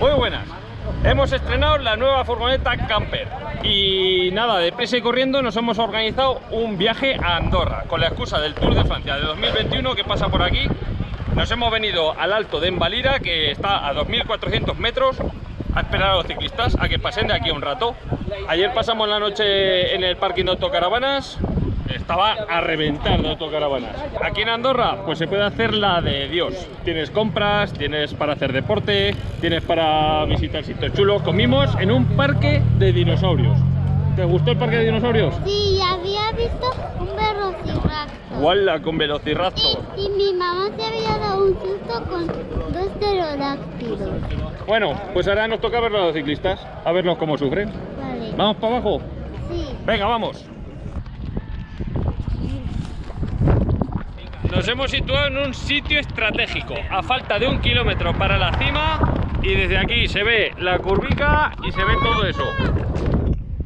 Muy buenas. Hemos estrenado la nueva furgoneta Camper y nada, de presa y corriendo nos hemos organizado un viaje a Andorra con la excusa del Tour de Francia de 2021 que pasa por aquí. Nos hemos venido al alto de Envalira que está a 2400 metros a esperar a los ciclistas a que pasen de aquí un rato. Ayer pasamos la noche en el parking de autocaravanas, estaba a reventar de autocaravanas. Aquí en Andorra, pues se puede hacer la de Dios. Tienes compras, tienes para hacer deporte, tienes para visitar sitios chulos. Comimos en un parque de dinosaurios. ¿Te gustó el parque de dinosaurios? Sí, había visto un velociraptor. ¡Wala! Con velociraptor. Y, y mi mamá se había dado un susto con dos pterodáctilos. Bueno, pues ahora nos toca ver a los ciclistas, a verlos cómo sufren. Vale. ¿Vamos para abajo? Sí. Venga, vamos. Nos hemos situado en un sitio estratégico, a falta de un kilómetro para la cima y desde aquí se ve la curvica y se ve todo eso.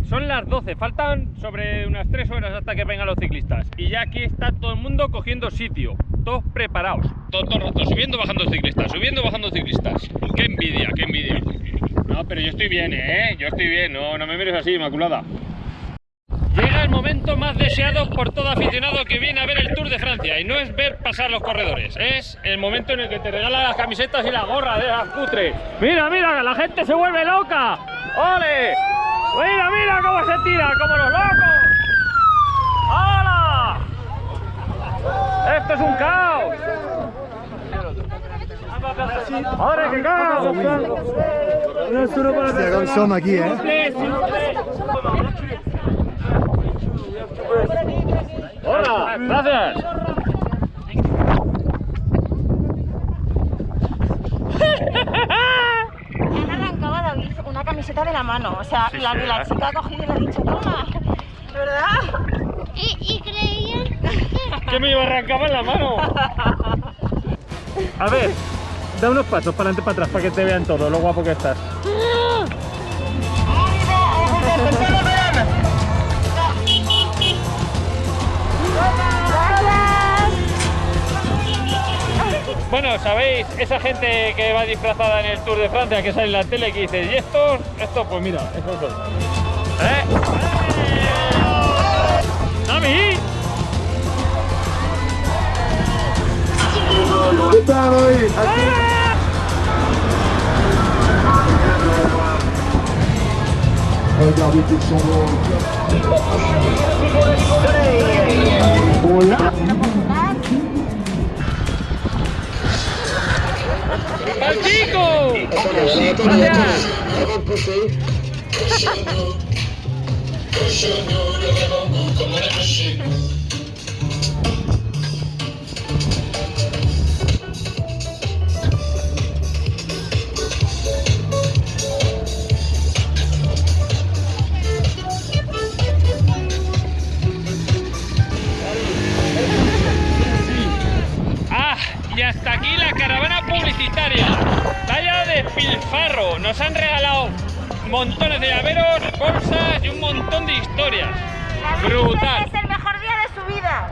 Son las 12, faltan sobre unas 3 horas hasta que vengan los ciclistas y ya aquí está todo el mundo cogiendo sitio, todos preparados, todo, todo el rato subiendo, bajando ciclistas, subiendo, bajando ciclistas. ¡Qué envidia, qué envidia! No, pero yo estoy bien, ¿eh? Yo estoy bien, no, no me mires así, Inmaculada. Llega el momento más deseado por todo aficionado que viene a ver el Tour de Francia y no es ver pasar los corredores, es el momento en el que te regalan las camisetas y la gorra de las cutre. Mira, mira, la gente se vuelve loca. ¡Ole! Mira, mira cómo se tira, como los locos. ¡Hala! Esto es un caos. ¡Madre que caos! Com som aquí, eh? Hola, gracias. Han arrancado a David una camiseta de la mano. O sea, Sí, la, sí, la ¿eh? chica ha cogido y le ha dicho, toma. ¿Verdad? Y, y creían que... que me iba a arrancar en la mano. A ver, da unos pasos para adelante para atrás para que te vean todo lo guapo que estás. Bueno, ¿sabéis? Esa gente que va disfrazada en el Tour de Francia, que sale en la tele, que dice, ¿y estos? Estos, pues mira, son. ¿Eh? ¡Dami! ¿Qué tal hoy? Aquí. Regardez Hola. ¡Al chico! Nos han regalado montones de llaveros, bolsas y un montón de historias. Brutal. Es el mejor día de su vida.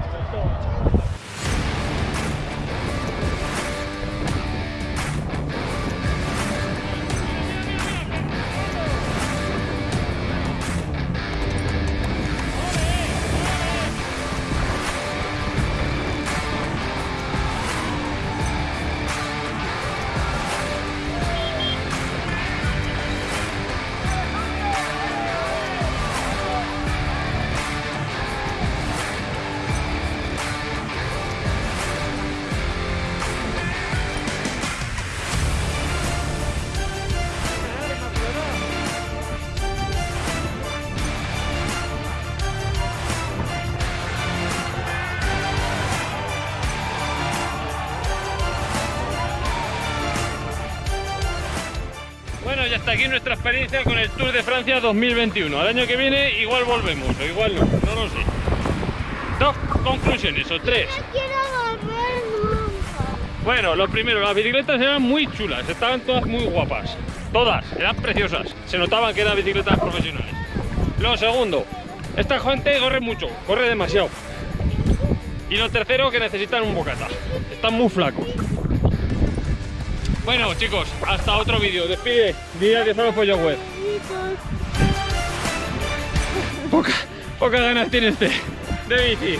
Está aquí nuestra experiencia con el Tour de Francia 2021. Al año que viene igual volvemos, o igual no, no lo sé. Dos conclusiones, o tres. No quiero volver nunca. Bueno, lo primero, las bicicletas eran muy chulas, estaban todas muy guapas. Todas, eran preciosas. Se notaban que eran bicicletas profesionales. Lo segundo, esta gente corre mucho, corre demasiado. Y lo tercero, que necesitan un bocata. Están muy flacos. Bueno, chicos, hasta otro vídeo. Despide. Día de solo pollo web. Poca, pocas ganas tiene este de bici.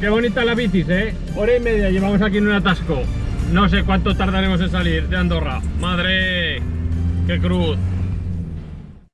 Qué bonita la bicis, ¿eh? Hora y media llevamos aquí en un atasco. No sé cuánto tardaremos en salir de Andorra. ¡Madre! ¡Qué cruz!